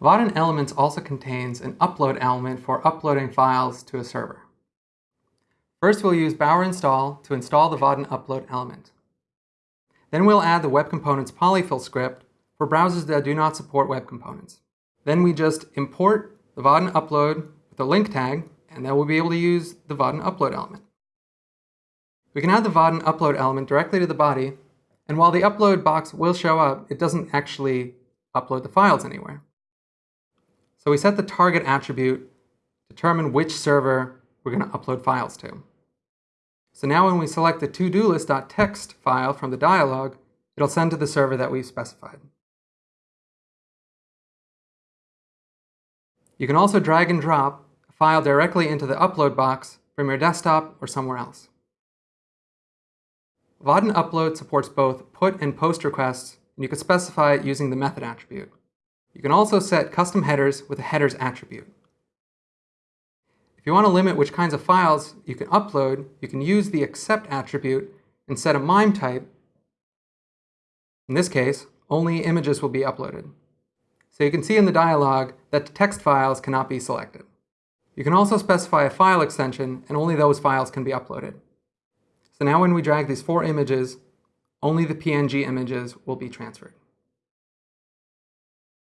Vaadin Elements also contains an upload element for uploading files to a server. First, we'll use Bower install to install the Vaadin upload element. Then we'll add the Web Components polyfill script for browsers that do not support web components. Then we just import the Vaadin upload with the link tag, and then we'll be able to use the Vaadin upload element. We can add the Vaadin upload element directly to the body, and while the upload box will show up, it doesn't actually upload the files anywhere. So we set the target attribute, determine which server we're going to upload files to. So now when we select the to-do list.txt file from the dialog, it'll send to the server that we've specified. You can also drag and drop a file directly into the upload box from your desktop or somewhere else. Vaadin Upload supports both put and post requests, and you can specify it using the method attribute. You can also set custom headers with a headers attribute. If you want to limit which kinds of files you can upload, you can use the accept attribute and set a MIME type. In this case, only images will be uploaded. So you can see in the dialog that text files cannot be selected. You can also specify a file extension, and only those files can be uploaded. So now when we drag these four images, only the PNG images will be transferred.